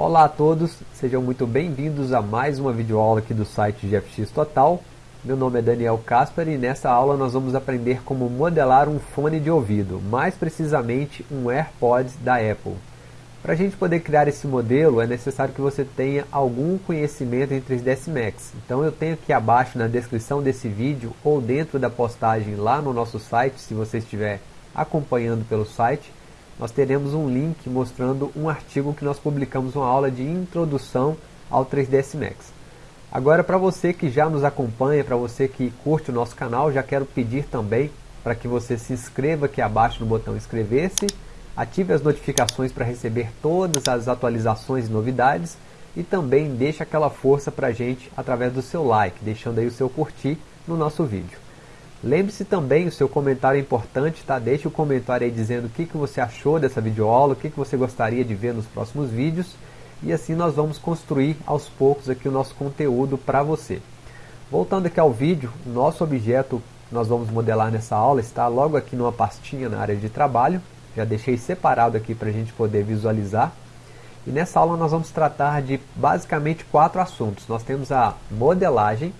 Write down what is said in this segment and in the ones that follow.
Olá a todos, sejam muito bem-vindos a mais uma videoaula aqui do site GFX Total. Meu nome é Daniel Kasper e nessa aula nós vamos aprender como modelar um fone de ouvido, mais precisamente um AirPods da Apple. Para a gente poder criar esse modelo é necessário que você tenha algum conhecimento em 3ds Max. Então eu tenho aqui abaixo na descrição desse vídeo ou dentro da postagem lá no nosso site, se você estiver acompanhando pelo site, nós teremos um link mostrando um artigo que nós publicamos uma aula de introdução ao 3ds Max. Agora para você que já nos acompanha, para você que curte o nosso canal, já quero pedir também para que você se inscreva aqui abaixo no botão inscrever-se, ative as notificações para receber todas as atualizações e novidades e também deixe aquela força para a gente através do seu like, deixando aí o seu curtir no nosso vídeo. Lembre-se também, o seu comentário é importante, tá? Deixe o comentário aí dizendo o que, que você achou dessa videoaula, o que, que você gostaria de ver nos próximos vídeos. E assim nós vamos construir aos poucos aqui o nosso conteúdo para você. Voltando aqui ao vídeo, nosso objeto nós vamos modelar nessa aula está logo aqui numa pastinha na área de trabalho. Já deixei separado aqui para a gente poder visualizar. E nessa aula nós vamos tratar de basicamente quatro assuntos. Nós temos a modelagem,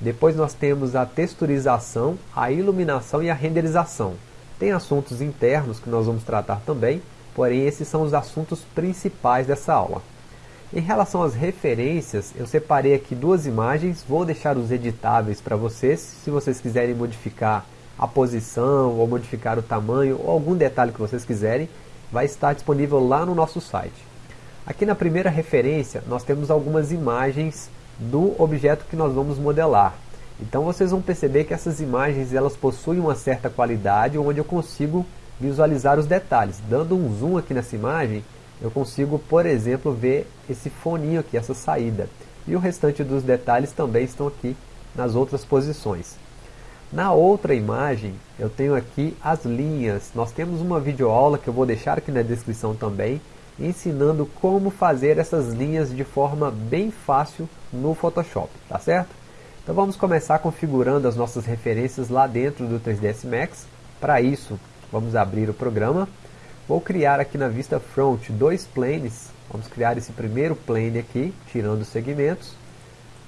depois nós temos a texturização, a iluminação e a renderização. Tem assuntos internos que nós vamos tratar também, porém esses são os assuntos principais dessa aula. Em relação às referências, eu separei aqui duas imagens, vou deixar os editáveis para vocês, se vocês quiserem modificar a posição, ou modificar o tamanho, ou algum detalhe que vocês quiserem, vai estar disponível lá no nosso site. Aqui na primeira referência, nós temos algumas imagens do objeto que nós vamos modelar. Então vocês vão perceber que essas imagens elas possuem uma certa qualidade onde eu consigo visualizar os detalhes. Dando um zoom aqui nessa imagem, eu consigo, por exemplo, ver esse foninho aqui, essa saída. E o restante dos detalhes também estão aqui nas outras posições. Na outra imagem, eu tenho aqui as linhas. Nós temos uma videoaula que eu vou deixar aqui na descrição também, ensinando como fazer essas linhas de forma bem fácil no Photoshop, tá certo? Então vamos começar configurando as nossas referências lá dentro do 3ds Max. Para isso, vamos abrir o programa. Vou criar aqui na vista front dois planes. Vamos criar esse primeiro plane aqui, tirando os segmentos.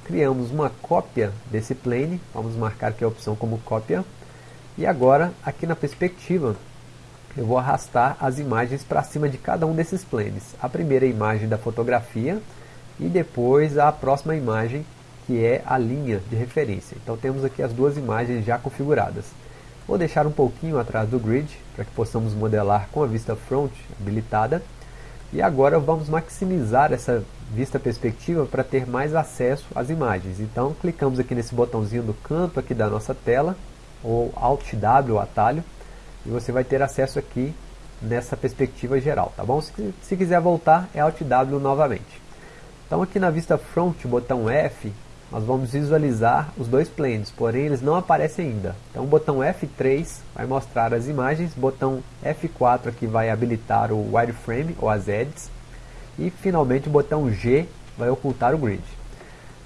Criamos uma cópia desse plane. Vamos marcar aqui a opção como cópia. E agora, aqui na perspectiva, eu vou arrastar as imagens para cima de cada um desses planes. A primeira imagem da fotografia e depois a próxima imagem que é a linha de referência. Então temos aqui as duas imagens já configuradas. Vou deixar um pouquinho atrás do grid para que possamos modelar com a vista front habilitada. E agora vamos maximizar essa vista perspectiva para ter mais acesso às imagens. Então clicamos aqui nesse botãozinho do canto aqui da nossa tela, ou Alt W, o atalho, e você vai ter acesso aqui nessa perspectiva geral, tá bom? Se, se quiser voltar, é Alt W novamente. Então aqui na vista front, botão F, nós vamos visualizar os dois planes, porém eles não aparecem ainda. Então o botão F3 vai mostrar as imagens, botão F4 aqui vai habilitar o wireframe ou as edges, e finalmente o botão G vai ocultar o grid.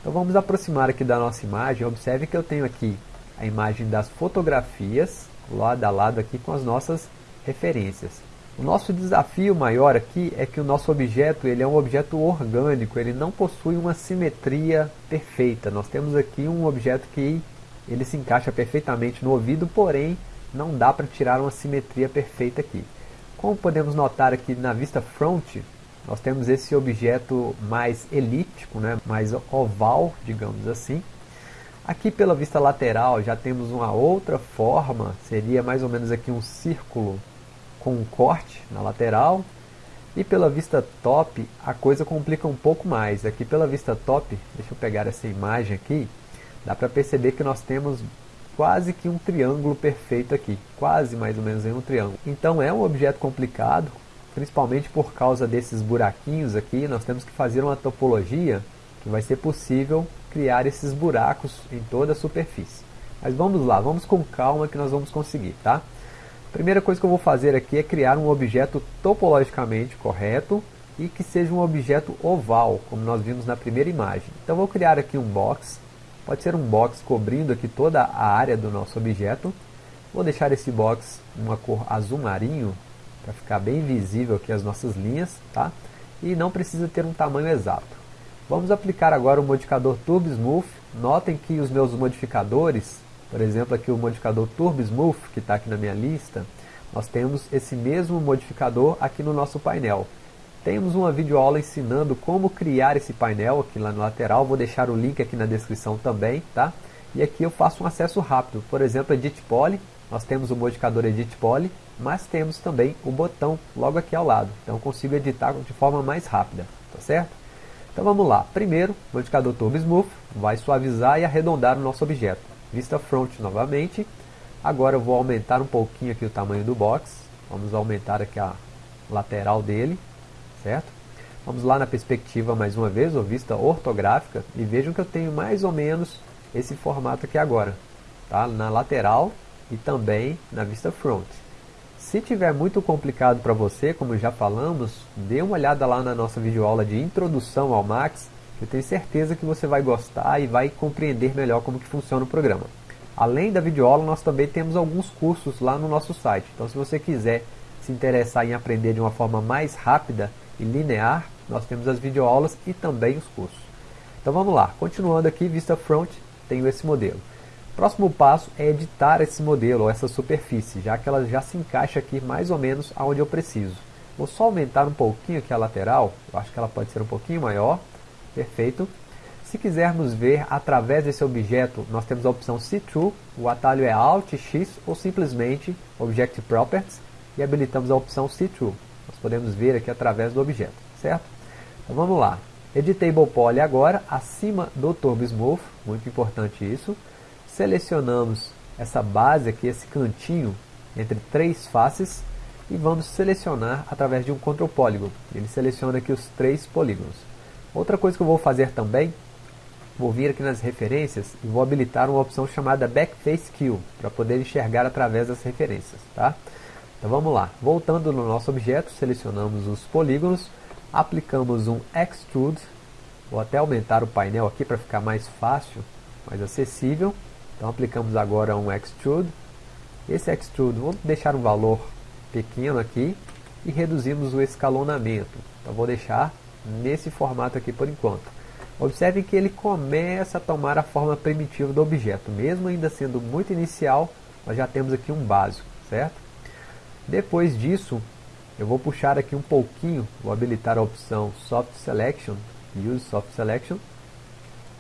Então vamos aproximar aqui da nossa imagem, observe que eu tenho aqui a imagem das fotografias, lado a lado aqui com as nossas referências. O nosso desafio maior aqui é que o nosso objeto ele é um objeto orgânico, ele não possui uma simetria perfeita. Nós temos aqui um objeto que ele se encaixa perfeitamente no ouvido, porém não dá para tirar uma simetria perfeita aqui. Como podemos notar aqui na vista front, nós temos esse objeto mais elíptico, né, mais oval, digamos assim, Aqui pela vista lateral já temos uma outra forma, seria mais ou menos aqui um círculo com um corte na lateral. E pela vista top a coisa complica um pouco mais. Aqui pela vista top, deixa eu pegar essa imagem aqui, dá para perceber que nós temos quase que um triângulo perfeito aqui, quase mais ou menos um triângulo. Então é um objeto complicado, principalmente por causa desses buraquinhos aqui, nós temos que fazer uma topologia que vai ser possível criar esses buracos em toda a superfície. Mas vamos lá, vamos com calma que nós vamos conseguir, tá? Primeira coisa que eu vou fazer aqui é criar um objeto topologicamente correto e que seja um objeto oval, como nós vimos na primeira imagem. Então vou criar aqui um box, pode ser um box cobrindo aqui toda a área do nosso objeto. Vou deixar esse box uma cor azul marinho, para ficar bem visível aqui as nossas linhas, tá? e não precisa ter um tamanho exato. Vamos aplicar agora o modificador Turbo Smooth. Notem que os meus modificadores, por exemplo aqui o modificador Turbo Smooth, que está aqui na minha lista, nós temos esse mesmo modificador aqui no nosso painel. Temos uma videoaula ensinando como criar esse painel aqui lá no lateral, vou deixar o link aqui na descrição também, tá? E aqui eu faço um acesso rápido, por exemplo, Edit Poly, nós temos o modificador Edit Poly, mas temos também o botão logo aqui ao lado, então eu consigo editar de forma mais rápida, tá certo? Então vamos lá, primeiro, o modificador Turbo Smooth vai suavizar e arredondar o nosso objeto. Vista Front novamente, agora eu vou aumentar um pouquinho aqui o tamanho do box, vamos aumentar aqui a lateral dele, certo? Vamos lá na perspectiva mais uma vez, ou vista ortográfica, e vejam que eu tenho mais ou menos esse formato aqui agora, tá? na lateral e também na vista front. Se tiver muito complicado para você, como já falamos, dê uma olhada lá na nossa videoaula de introdução ao Max, eu tenho certeza que você vai gostar e vai compreender melhor como que funciona o programa. Além da videoaula, nós também temos alguns cursos lá no nosso site. Então, se você quiser se interessar em aprender de uma forma mais rápida e linear, nós temos as videoaulas e também os cursos. Então vamos lá, continuando aqui, vista front, tenho esse modelo. Próximo passo é editar esse modelo, ou essa superfície, já que ela já se encaixa aqui mais ou menos aonde eu preciso. Vou só aumentar um pouquinho aqui a lateral, eu acho que ela pode ser um pouquinho maior, perfeito. Se quisermos ver através desse objeto, nós temos a opção See-Through, o atalho é Alt, X ou simplesmente Object Properties e habilitamos a opção See-Through. Nós podemos ver aqui através do objeto, certo? Então vamos lá. Editable Poly agora, acima do Turbo Smooth, muito importante isso. Selecionamos essa base aqui, esse cantinho entre três faces e vamos selecionar através de um Control Polygon. Ele seleciona aqui os três polígonos. Outra coisa que eu vou fazer também, vou vir aqui nas referências e vou habilitar uma opção chamada Backface Kill, para poder enxergar através das referências. Tá? Então vamos lá, voltando no nosso objeto, selecionamos os polígonos, aplicamos um Extrude, vou até aumentar o painel aqui para ficar mais fácil, mais acessível. Então aplicamos agora um Extrude, esse Extrude, vou deixar um valor pequeno aqui e reduzimos o escalonamento. Então vou deixar nesse formato aqui por enquanto. Observe que ele começa a tomar a forma primitiva do objeto, mesmo ainda sendo muito inicial, nós já temos aqui um básico, certo? Depois disso, eu vou puxar aqui um pouquinho, vou habilitar a opção Soft Selection, Use Soft Selection.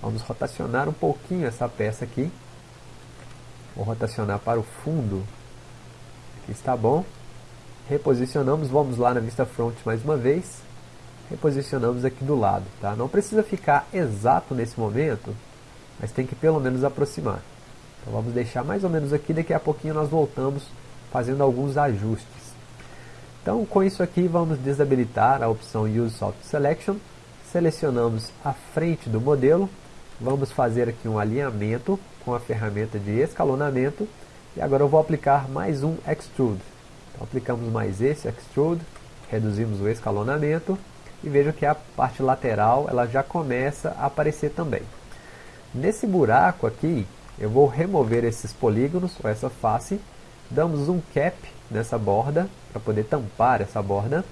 Vamos rotacionar um pouquinho essa peça aqui. Vou rotacionar para o fundo. Aqui está bom. Reposicionamos, vamos lá na vista front mais uma vez. Reposicionamos aqui do lado. Tá? Não precisa ficar exato nesse momento, mas tem que pelo menos aproximar. Então vamos deixar mais ou menos aqui, daqui a pouquinho nós voltamos fazendo alguns ajustes. Então, com isso aqui, vamos desabilitar a opção Use Soft Selection, selecionamos a frente do modelo, vamos fazer aqui um alinhamento com a ferramenta de escalonamento, e agora eu vou aplicar mais um Extrude. Então, aplicamos mais esse Extrude, reduzimos o escalonamento, e veja que a parte lateral ela já começa a aparecer também. Nesse buraco aqui, eu vou remover esses polígonos, ou essa face, damos um cap nessa borda, para poder tampar essa borda,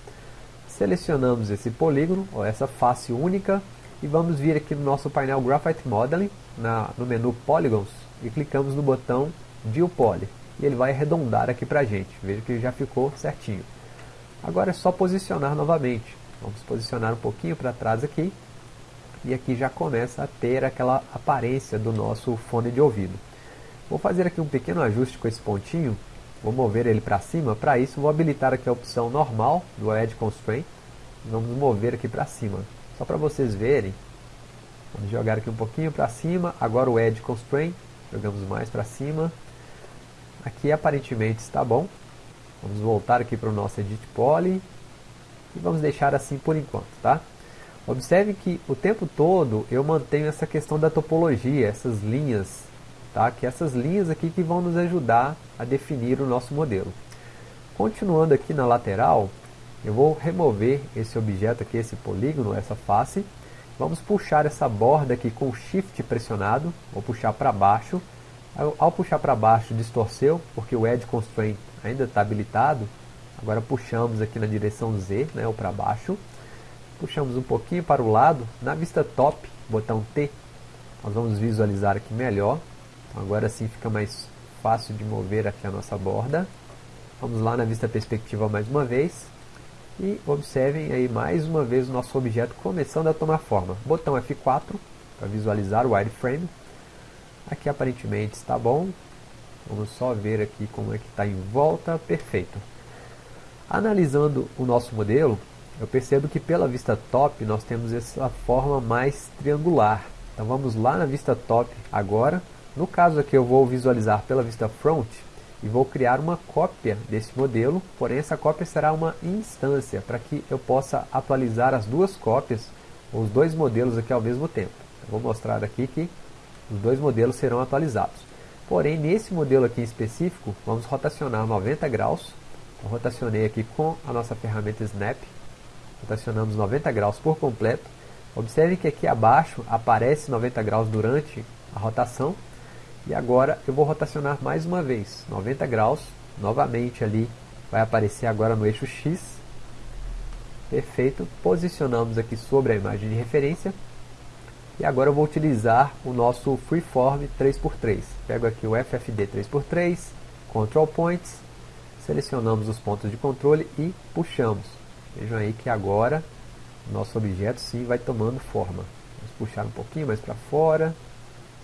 selecionamos esse polígono, ou essa face única, e vamos vir aqui no nosso painel Graphite Modeling, na, no menu Polygons, e clicamos no botão View Poly, e ele vai arredondar aqui para a gente, veja que já ficou certinho. Agora é só posicionar novamente, vamos posicionar um pouquinho para trás aqui, e aqui já começa a ter aquela aparência do nosso fone de ouvido. Vou fazer aqui um pequeno ajuste com esse pontinho. Vou mover ele para cima. Para isso, vou habilitar aqui a opção normal do Edge Constraint. Vamos mover aqui para cima. Só para vocês verem. Vamos jogar aqui um pouquinho para cima. Agora o Edge Constraint. Jogamos mais para cima. Aqui aparentemente está bom. Vamos voltar aqui para o nosso Edit Poly. E vamos deixar assim por enquanto, tá? Observe que o tempo todo eu mantenho essa questão da topologia, essas linhas tá? que essas linhas aqui que vão nos ajudar a definir o nosso modelo. Continuando aqui na lateral, eu vou remover esse objeto aqui, esse polígono, essa face. Vamos puxar essa borda aqui com o Shift pressionado, vou puxar para baixo. Ao, ao puxar para baixo distorceu, porque o Edge Constraint ainda está habilitado. Agora puxamos aqui na direção Z, né, ou para baixo. puxamos um pouquinho para o lado, na vista top, botão T, nós vamos visualizar aqui melhor, então agora sim fica mais fácil de mover aqui a nossa borda. Vamos lá na vista perspectiva mais uma vez, e observem aí mais uma vez o nosso objeto começando a tomar forma. Botão F4 para visualizar o wireframe. Aqui aparentemente está bom. Vamos só ver aqui como é que está em volta. Perfeito. Analisando o nosso modelo, eu percebo que pela vista top nós temos essa forma mais triangular. Então vamos lá na vista top agora. No caso aqui eu vou visualizar pela vista front e vou criar uma cópia desse modelo, porém essa cópia será uma instância para que eu possa atualizar as duas cópias, os dois modelos aqui ao mesmo tempo. Eu vou mostrar aqui que os dois modelos serão atualizados. Porém, nesse modelo aqui em específico, vamos rotacionar 90 graus. Eu rotacionei aqui com a nossa ferramenta Snap. Rotacionamos 90 graus por completo. Observe que aqui abaixo aparece 90 graus durante a rotação e agora eu vou rotacionar mais uma vez, 90 graus, novamente ali vai aparecer agora no eixo X. Perfeito, posicionamos aqui sobre a imagem de referência. E agora eu vou utilizar o nosso Freeform 3x3. Pego aqui o FFD 3x3, Control Points, selecionamos os pontos de controle e puxamos. Vejam aí que agora nosso objeto sim vai tomando forma. Vamos puxar um pouquinho mais para fora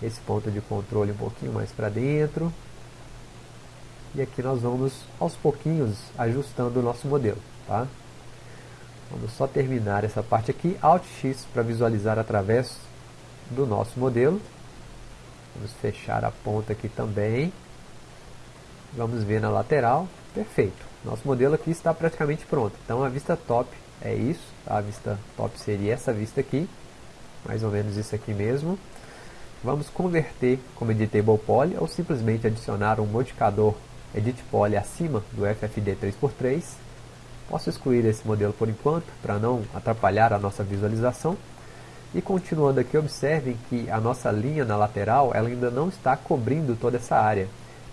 esse ponto de controle um pouquinho mais para dentro. E aqui nós vamos aos pouquinhos ajustando o nosso modelo. Tá? Vamos só terminar essa parte aqui, Alt X para visualizar através do nosso modelo. Vamos fechar a ponta aqui também. Vamos ver na lateral. Perfeito. Nosso modelo aqui está praticamente pronto. Então a vista top é isso. A vista top seria essa vista aqui. Mais ou menos isso aqui mesmo. Vamos converter como Editable Poly ou simplesmente adicionar um modificador Edit Poly acima do FFD 3x3. Posso excluir esse modelo por enquanto, para não atrapalhar a nossa visualização. E continuando aqui, observem que a nossa linha na lateral ela ainda não está cobrindo toda essa área.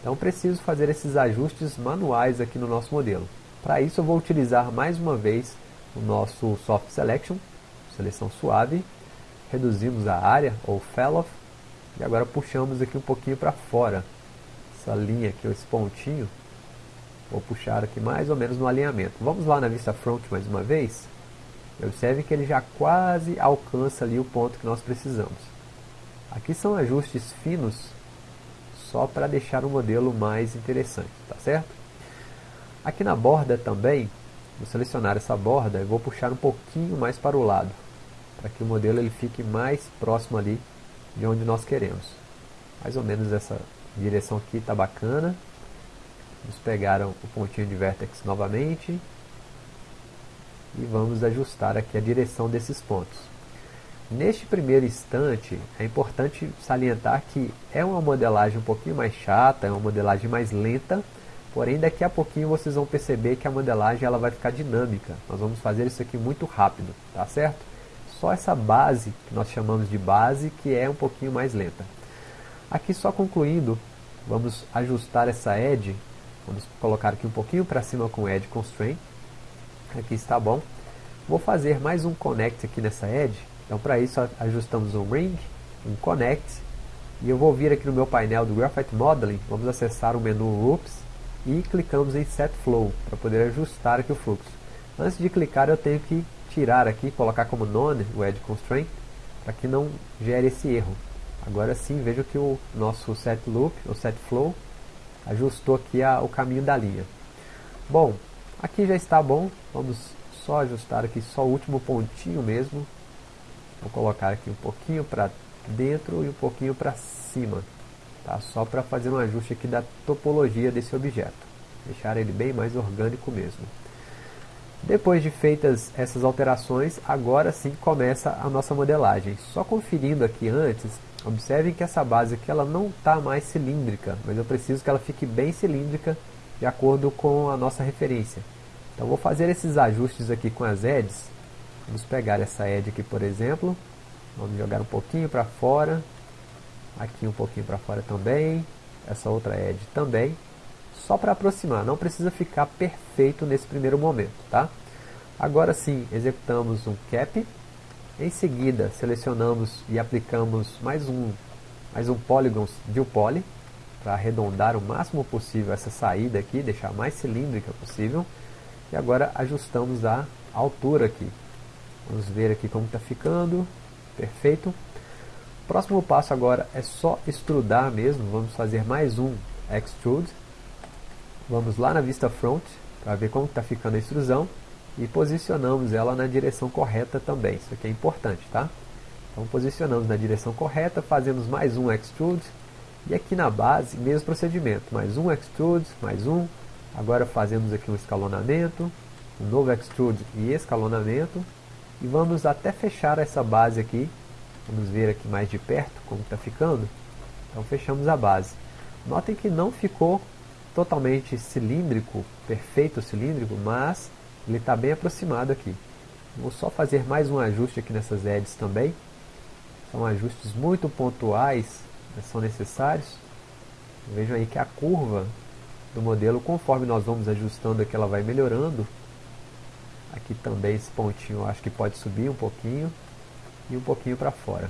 Então preciso fazer esses ajustes manuais aqui no nosso modelo. Para isso eu vou utilizar mais uma vez o nosso Soft Selection, seleção suave. Reduzimos a área, ou Fellow, e agora puxamos aqui um pouquinho para fora. Essa linha aqui, esse pontinho. Vou puxar aqui mais ou menos no alinhamento. Vamos lá na vista front mais uma vez. Observe que ele já quase alcança ali o ponto que nós precisamos. Aqui são ajustes finos, só para deixar o modelo mais interessante, tá certo? Aqui na borda também, vou selecionar essa borda e vou puxar um pouquinho mais para o lado, para que o modelo ele fique mais próximo ali de onde nós queremos. Mais ou menos essa direção aqui está bacana. Vamos pegar o pontinho de vertex novamente. E vamos ajustar aqui a direção desses pontos. Neste primeiro instante, é importante salientar que é uma modelagem um pouquinho mais chata, é uma modelagem mais lenta, porém daqui a pouquinho vocês vão perceber que a modelagem ela vai ficar dinâmica. Nós vamos fazer isso aqui muito rápido, tá certo? só essa base, que nós chamamos de base, que é um pouquinho mais lenta. Aqui só concluindo, vamos ajustar essa edge, vamos colocar aqui um pouquinho para cima com edge constraint, aqui está bom. Vou fazer mais um connect aqui nessa edge, então para isso ajustamos um ring, um connect, e eu vou vir aqui no meu painel do Graphite Modeling, vamos acessar o menu Loops e clicamos em Set Flow, para poder ajustar aqui o fluxo. Antes de clicar eu tenho que tirar aqui, colocar como none o edge constraint, para que não gere esse erro. Agora sim, veja que o nosso set loop, o set flow, ajustou aqui a, o caminho da linha. Bom, aqui já está bom, vamos só ajustar aqui só o último pontinho mesmo. Vou colocar aqui um pouquinho para dentro e um pouquinho para cima, tá? só para fazer um ajuste aqui da topologia desse objeto, deixar ele bem mais orgânico mesmo. Depois de feitas essas alterações, agora sim começa a nossa modelagem. Só conferindo aqui antes, observem que essa base aqui ela não está mais cilíndrica, mas eu preciso que ela fique bem cilíndrica de acordo com a nossa referência. Então vou fazer esses ajustes aqui com as edges. Vamos pegar essa edge aqui, por exemplo. Vamos jogar um pouquinho para fora. Aqui um pouquinho para fora também. Essa outra edge também só para aproximar, não precisa ficar perfeito nesse primeiro momento, tá? Agora sim, executamos um cap. Em seguida, selecionamos e aplicamos mais um, mais um Polygons de Poly para arredondar o máximo possível essa saída aqui, deixar mais cilíndrica possível. E agora ajustamos a altura aqui. Vamos ver aqui como está ficando. Perfeito. Próximo passo agora é só extrudar mesmo. Vamos fazer mais um Extrude. Vamos lá na vista front para ver como está ficando a extrusão e posicionamos ela na direção correta também. Isso aqui é importante, tá? Então posicionamos na direção correta, fazemos mais um extrude e aqui na base, mesmo procedimento, mais um extrude, mais um. Agora fazemos aqui um escalonamento, um novo extrude e escalonamento e vamos até fechar essa base aqui. Vamos ver aqui mais de perto como está ficando. Então fechamos a base. Notem que não ficou totalmente cilíndrico, perfeito cilíndrico, mas ele está bem aproximado aqui. Vou só fazer mais um ajuste aqui nessas edges também. São ajustes muito pontuais, né, são necessários. Vejam aí que a curva do modelo, conforme nós vamos ajustando aqui, ela vai melhorando. Aqui também esse pontinho acho que pode subir um pouquinho e um pouquinho para fora.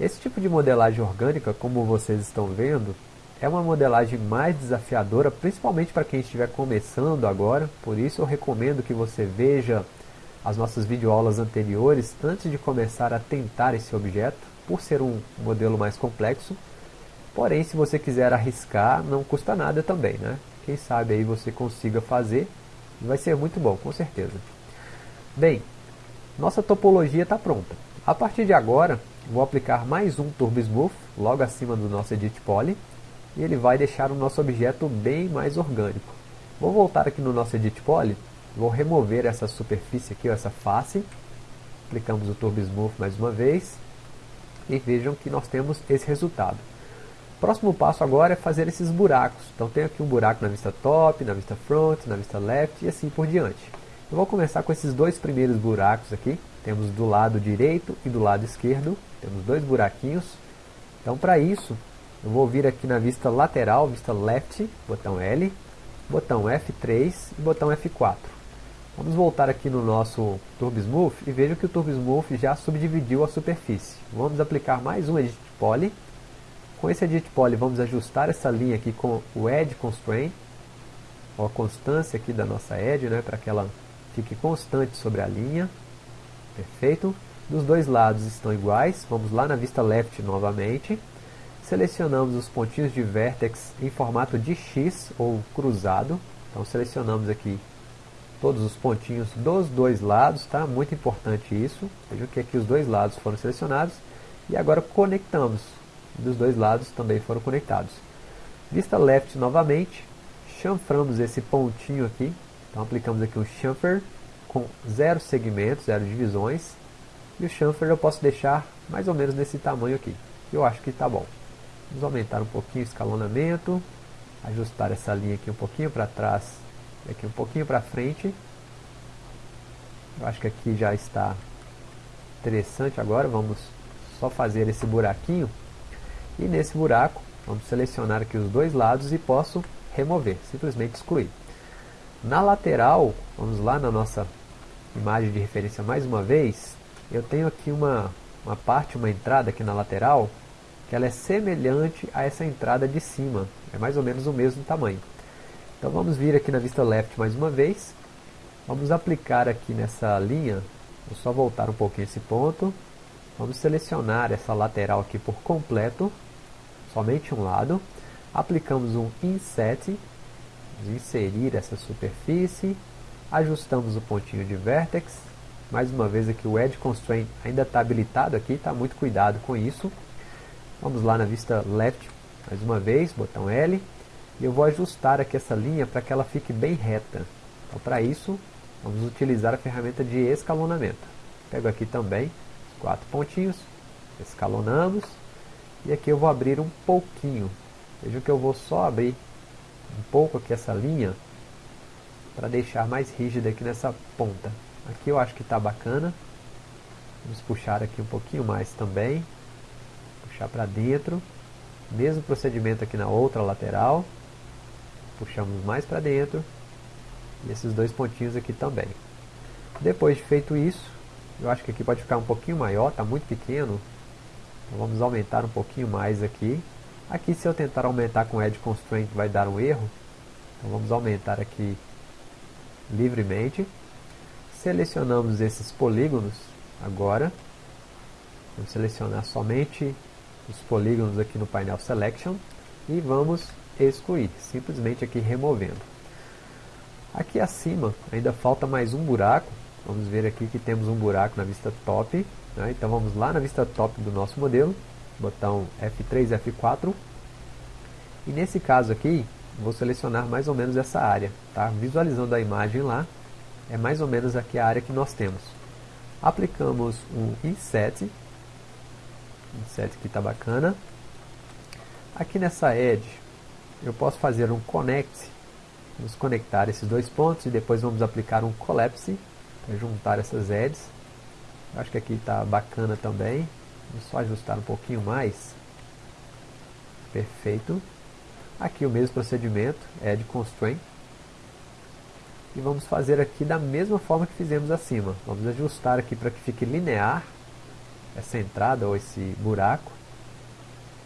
Esse tipo de modelagem orgânica, como vocês estão vendo, é uma modelagem mais desafiadora, principalmente para quem estiver começando agora, por isso eu recomendo que você veja as nossas videoaulas anteriores antes de começar a tentar esse objeto, por ser um modelo mais complexo. Porém, se você quiser arriscar, não custa nada também, né? Quem sabe aí você consiga fazer vai ser muito bom, com certeza. Bem, nossa topologia está pronta. A partir de agora, vou aplicar mais um Turbo Smooth, logo acima do nosso Edit Poly, e ele vai deixar o nosso objeto bem mais orgânico. Vou voltar aqui no nosso Edit Poly, vou remover essa superfície aqui, essa face, aplicamos o Turbo Smooth mais uma vez, e vejam que nós temos esse resultado. Próximo passo agora é fazer esses buracos. Então tem aqui um buraco na vista top, na vista front, na vista left e assim por diante. Eu vou começar com esses dois primeiros buracos aqui. Temos do lado direito e do lado esquerdo. Temos dois buraquinhos. Então para isso, eu vou vir aqui na vista lateral, vista left, botão L, botão F3 e botão F4. Vamos voltar aqui no nosso Turbo Smooth e veja que o Turbo Smooth já subdividiu a superfície. Vamos aplicar mais um Edit Poly. Com esse Edit Poly vamos ajustar essa linha aqui com o Edge Constraint, ou a constância aqui da nossa Edge, né, para que ela fique constante sobre a linha. Perfeito. Dos dois lados estão iguais. Vamos lá na vista left novamente. Selecionamos os pontinhos de vértex em formato de X ou cruzado. Então selecionamos aqui todos os pontinhos dos dois lados, tá? Muito importante isso. Vejam que aqui os dois lados foram selecionados. E agora conectamos. Dos dois lados também foram conectados. Vista left novamente. Chanframos esse pontinho aqui. Então aplicamos aqui um chamfer com zero segmentos, zero divisões. E o chamfer eu posso deixar mais ou menos nesse tamanho aqui. Eu acho que está bom. Vamos aumentar um pouquinho o escalonamento, ajustar essa linha aqui um pouquinho para trás e aqui um pouquinho para frente. Eu acho que aqui já está interessante agora, vamos só fazer esse buraquinho. E nesse buraco, vamos selecionar aqui os dois lados e posso remover, simplesmente excluir. Na lateral, vamos lá na nossa imagem de referência mais uma vez, eu tenho aqui uma, uma parte, uma entrada aqui na lateral, que ela é semelhante a essa entrada de cima, é mais ou menos o mesmo tamanho. Então vamos vir aqui na vista left mais uma vez, vamos aplicar aqui nessa linha, vou só voltar um pouquinho esse ponto, vamos selecionar essa lateral aqui por completo, somente um lado, aplicamos um inset, inserir essa superfície, ajustamos o pontinho de vertex, mais uma vez aqui o Edge Constraint ainda está habilitado aqui, tá? muito cuidado com isso, Vamos lá na vista left, mais uma vez, botão L. E eu vou ajustar aqui essa linha para que ela fique bem reta. Então para isso, vamos utilizar a ferramenta de escalonamento. Pego aqui também quatro pontinhos, escalonamos. E aqui eu vou abrir um pouquinho. Veja que eu vou só abrir um pouco aqui essa linha para deixar mais rígida aqui nessa ponta. Aqui eu acho que está bacana. Vamos puxar aqui um pouquinho mais também puxar para dentro, mesmo procedimento aqui na outra lateral, puxamos mais para dentro, e esses dois pontinhos aqui também. Depois de feito isso, eu acho que aqui pode ficar um pouquinho maior, está muito pequeno. Vamos aumentar um pouquinho mais aqui. Aqui se eu tentar aumentar com Edge Constraint vai dar um erro. Então vamos aumentar aqui livremente. Selecionamos esses polígonos agora. Vamos selecionar somente os polígonos aqui no painel Selection e vamos excluir, simplesmente aqui removendo. Aqui acima ainda falta mais um buraco, vamos ver aqui que temos um buraco na vista top, né? então vamos lá na vista top do nosso modelo, botão F3, F4, e nesse caso aqui, vou selecionar mais ou menos essa área, tá? visualizando a imagem lá, é mais ou menos aqui a área que nós temos. Aplicamos um Inset, Inset que está bacana, aqui nessa Edge, eu posso fazer um Connect, vamos conectar esses dois pontos e depois vamos aplicar um Collapse, juntar essas edges. acho que aqui está bacana também, vamos só ajustar um pouquinho mais. Perfeito. Aqui o mesmo procedimento, Edge Constraint. E vamos fazer aqui da mesma forma que fizemos acima. Vamos ajustar aqui para que fique linear essa entrada ou esse buraco.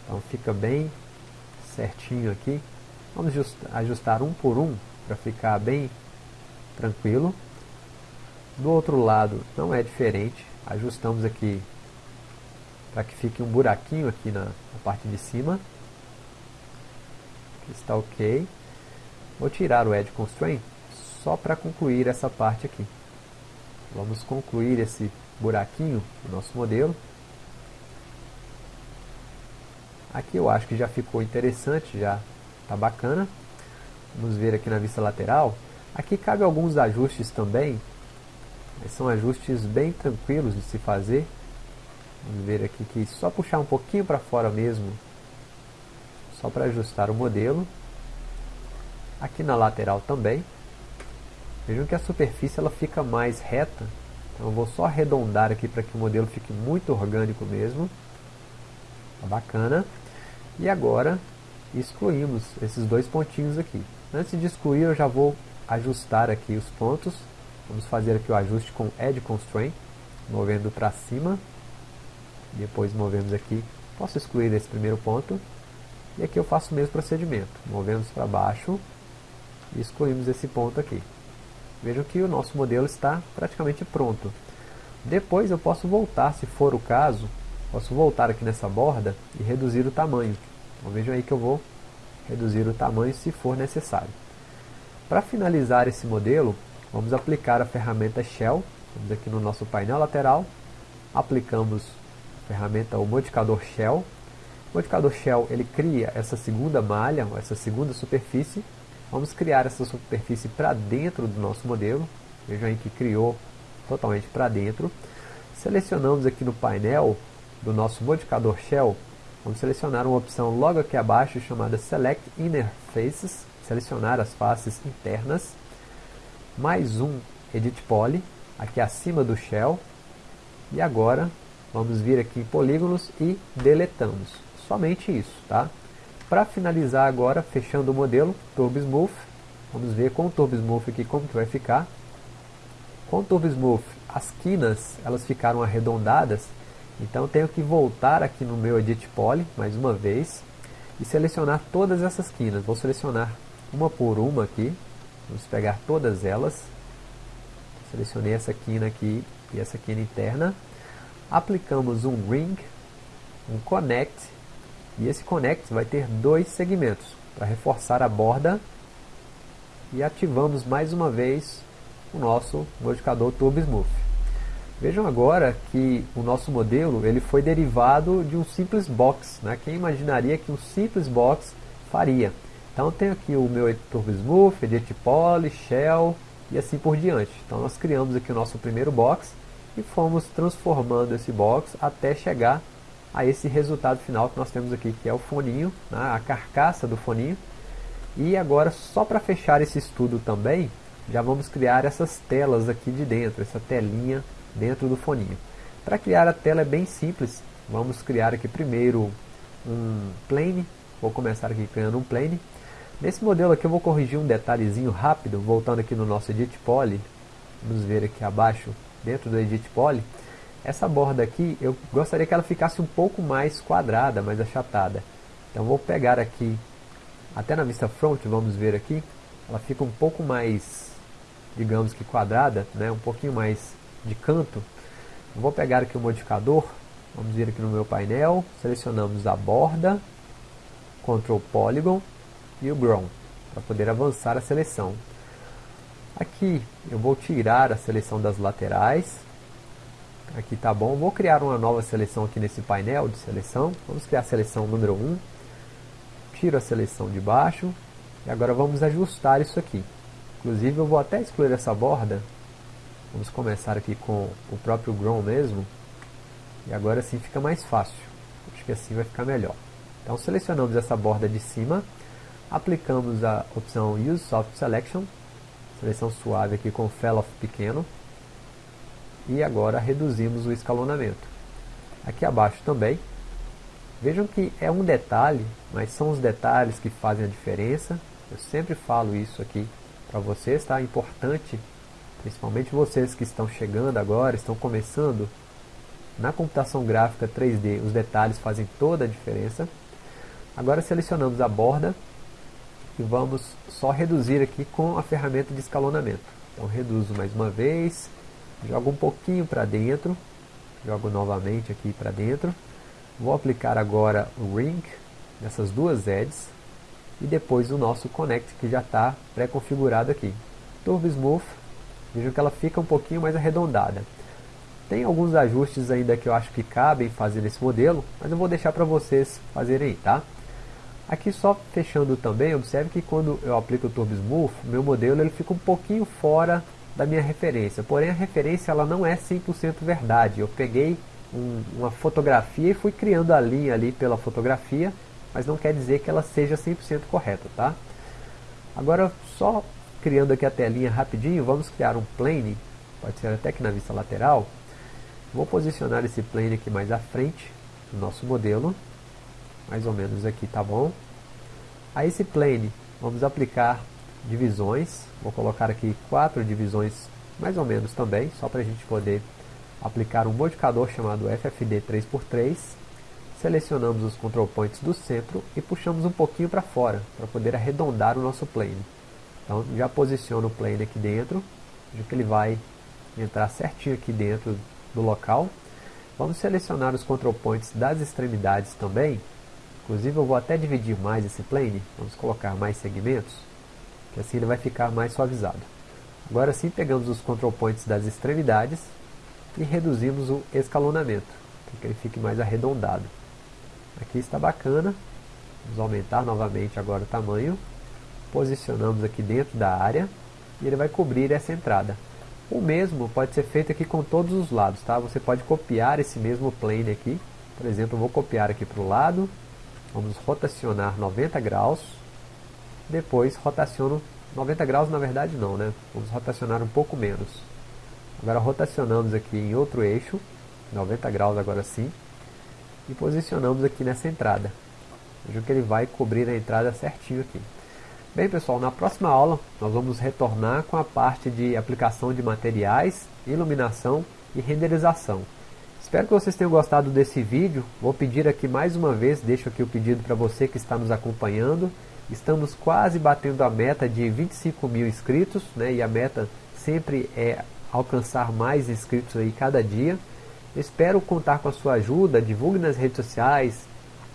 Então fica bem certinho aqui. Vamos ajustar um por um para ficar bem tranquilo. Do outro lado não é diferente. Ajustamos aqui para que fique um buraquinho aqui na, na parte de cima. Aqui está ok. Vou tirar o Edge Constraint só para concluir essa parte aqui. Vamos concluir esse buraquinho do nosso modelo. Aqui eu acho que já ficou interessante, já está bacana. Vamos ver aqui na vista lateral. Aqui cabe alguns ajustes também. São ajustes bem tranquilos de se fazer. Vamos ver aqui que só puxar um pouquinho para fora mesmo. Só para ajustar o modelo. Aqui na lateral também. Vejam que a superfície ela fica mais reta. Então eu vou só arredondar aqui para que o modelo fique muito orgânico mesmo. Tá bacana. E agora excluímos esses dois pontinhos aqui. Antes de excluir eu já vou ajustar aqui os pontos. Vamos fazer aqui o ajuste com Edge Constraint, movendo para cima. Depois movemos aqui, posso excluir esse primeiro ponto. E aqui eu faço o mesmo procedimento, movemos para baixo e excluímos esse ponto aqui. Vejam que o nosso modelo está praticamente pronto. Depois eu posso voltar, se for o caso, Posso voltar aqui nessa borda e reduzir o tamanho. Então vejam aí que eu vou reduzir o tamanho se for necessário. Para finalizar esse modelo, vamos aplicar a ferramenta Shell. Vamos aqui no nosso painel lateral, aplicamos a ferramenta, o modificador Shell. O modificador Shell ele cria essa segunda malha, essa segunda superfície. Vamos criar essa superfície para dentro do nosso modelo. Vejam aí que criou totalmente para dentro. Selecionamos aqui no painel do nosso modificador Shell, vamos selecionar uma opção logo aqui abaixo chamada Select Inner Faces, selecionar as faces internas, mais um Edit Poly, aqui acima do Shell, e agora vamos vir aqui em polígonos e deletamos, somente isso, tá? Para finalizar agora, fechando o modelo, Turbo Smooth, vamos ver com o Turbo Smooth aqui como que vai ficar. Com o Turbo Smooth, as quinas elas ficaram arredondadas, então tenho que voltar aqui no meu Edit Poly, mais uma vez, e selecionar todas essas quinas. Vou selecionar uma por uma aqui, vamos pegar todas elas. Selecionei essa quina aqui e essa quina interna. Aplicamos um Ring, um Connect, e esse Connect vai ter dois segmentos, para reforçar a borda. E ativamos mais uma vez o nosso modificador Turbo Smooth. Vejam agora que o nosso modelo ele foi derivado de um simples box. Né? Quem imaginaria que um simples box faria? Então eu tenho aqui o meu editor Smooth, Edit Poly, Shell e assim por diante. Então nós criamos aqui o nosso primeiro box e fomos transformando esse box até chegar a esse resultado final que nós temos aqui, que é o foninho, né? a carcaça do foninho. E agora, só para fechar esse estudo também, já vamos criar essas telas aqui de dentro, essa telinha dentro do foninho. Para criar a tela é bem simples, vamos criar aqui primeiro um plane, vou começar aqui criando um plane. Nesse modelo aqui eu vou corrigir um detalhezinho rápido, voltando aqui no nosso Edit Poly, vamos ver aqui abaixo, dentro do Edit Poly, essa borda aqui, eu gostaria que ela ficasse um pouco mais quadrada, mais achatada. Então vou pegar aqui, até na vista front, vamos ver aqui, ela fica um pouco mais, digamos que quadrada, né, um pouquinho mais de canto. Vou pegar aqui o modificador, vamos vir aqui no meu painel, selecionamos a borda, Ctrl Polygon e o Ground, para poder avançar a seleção. Aqui eu vou tirar a seleção das laterais, aqui tá bom, vou criar uma nova seleção aqui nesse painel de seleção, vamos criar a seleção número 1, tiro a seleção de baixo, e agora vamos ajustar isso aqui. Inclusive eu vou até excluir essa borda, vamos começar aqui com o próprio Ground mesmo, e agora sim fica mais fácil, acho que assim vai ficar melhor. Então selecionamos essa borda de cima, aplicamos a opção Use Soft Selection, seleção suave aqui com Fell-Off pequeno, e agora reduzimos o escalonamento. Aqui abaixo também, vejam que é um detalhe, mas são os detalhes que fazem a diferença, eu sempre falo isso aqui para vocês, tá? É importante, principalmente vocês que estão chegando agora, estão começando, na computação gráfica 3D, os detalhes fazem toda a diferença. Agora selecionamos a borda e vamos só reduzir aqui com a ferramenta de escalonamento. Então reduzo mais uma vez, jogo um pouquinho para dentro, jogo novamente aqui para dentro. Vou aplicar agora o Ring nessas duas edges e depois o nosso Connect que já está pré-configurado aqui. Turbo Smooth, vejam que ela fica um pouquinho mais arredondada. Tem alguns ajustes ainda que eu acho que cabem fazer nesse modelo, mas eu vou deixar para vocês fazerem aí, tá? Aqui só fechando também, observe que quando eu aplico o Turbo Smooth, meu modelo ele fica um pouquinho fora da minha referência. Porém a referência ela não é 100% verdade. Eu peguei um, uma fotografia e fui criando a linha ali pela fotografia, mas não quer dizer que ela seja 100% correta, tá? Agora só criando aqui a telinha rapidinho, vamos criar um plane, pode ser até que na vista lateral. Vou posicionar esse plane aqui mais à frente do nosso modelo mais ou menos aqui, tá bom? A esse plane, vamos aplicar divisões, vou colocar aqui quatro divisões mais ou menos também, só para a gente poder aplicar um modificador chamado FFD 3x3, selecionamos os control points do centro e puxamos um pouquinho para fora, para poder arredondar o nosso plane. Então já posiciono o plane aqui dentro, veja que ele vai entrar certinho aqui dentro do local. Vamos selecionar os control points das extremidades também, Inclusive eu vou até dividir mais esse plane, vamos colocar mais segmentos, que assim ele vai ficar mais suavizado. Agora sim pegamos os control points das extremidades e reduzimos o escalonamento, para que ele fique mais arredondado. Aqui está bacana, vamos aumentar novamente agora o tamanho, posicionamos aqui dentro da área e ele vai cobrir essa entrada. O mesmo pode ser feito aqui com todos os lados, tá? Você pode copiar esse mesmo plane aqui, por exemplo, eu vou copiar aqui para o lado, Vamos rotacionar 90 graus. Depois rotaciono 90 graus na verdade não, né? Vamos rotacionar um pouco menos. Agora rotacionamos aqui em outro eixo, 90 graus agora sim. E posicionamos aqui nessa entrada. Vejam que ele vai cobrir a entrada certinho aqui. Bem pessoal, na próxima aula nós vamos retornar com a parte de aplicação de materiais, iluminação e renderização. Espero que vocês tenham gostado desse vídeo. Vou pedir aqui mais uma vez, deixo aqui o pedido para você que está nos acompanhando. Estamos quase batendo a meta de 25 mil inscritos, né? E a meta sempre é alcançar mais inscritos aí cada dia. Espero contar com a sua ajuda, divulgue nas redes sociais,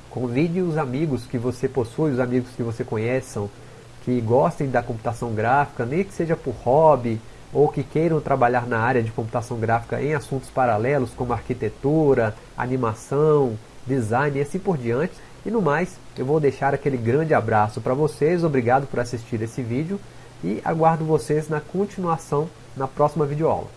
convide os amigos que você possui, os amigos que você conheçam, que gostem da computação gráfica, nem que seja por hobby, ou que queiram trabalhar na área de computação gráfica em assuntos paralelos como arquitetura, animação, design e assim por diante. E no mais, eu vou deixar aquele grande abraço para vocês, obrigado por assistir esse vídeo e aguardo vocês na continuação na próxima videoaula.